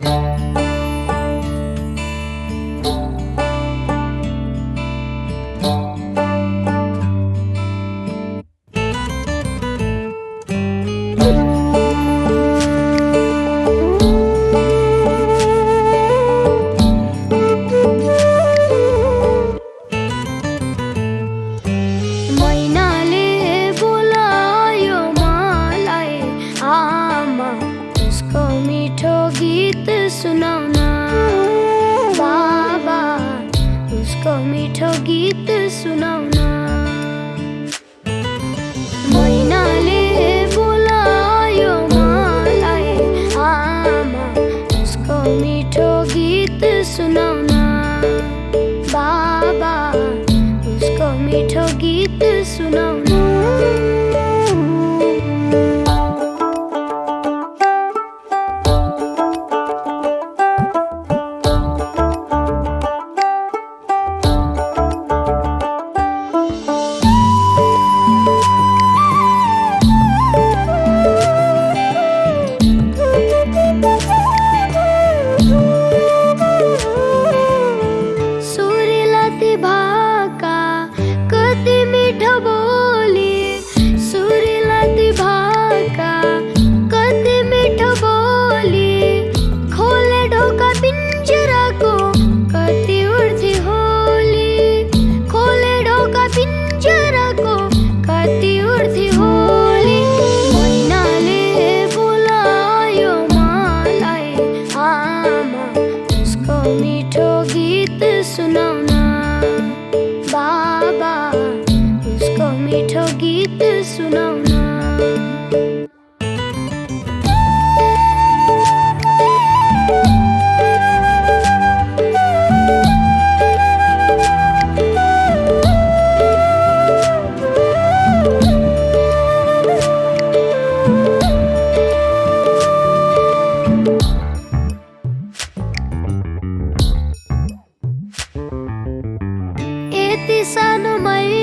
Música को मिठो गीत सुनाउन। महिनाले बोलायो मलाई आमा उसको मिठो गीत सुनाउन। बाबा उसको मिठो गीत hati sanumai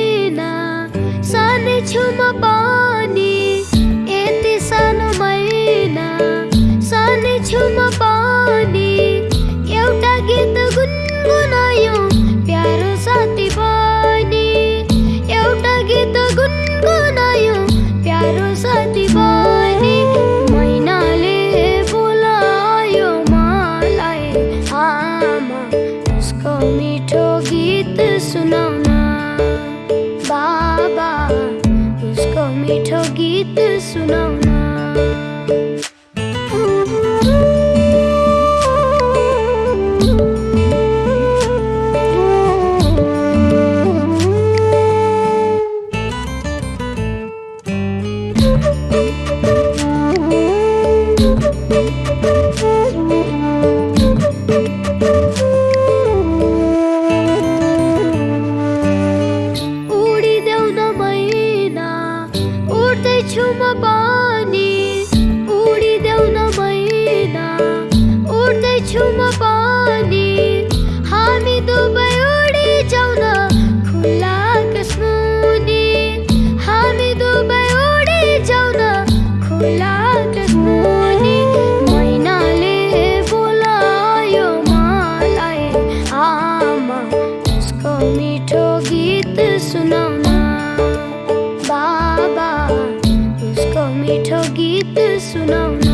मीठा गीत सुनाना Thank you. पानी उडी उडिदेऊ न मैना उड्दैछु म पानी। हामी दुबै उडिजाउँ न खुल्ला कसमुनि हामी दुबै उडिजाउँ न खुल्ला कसमुनि मैनाले बोलायो मलाई आमा उसको मिठो गीत सुनाउन। Isso não.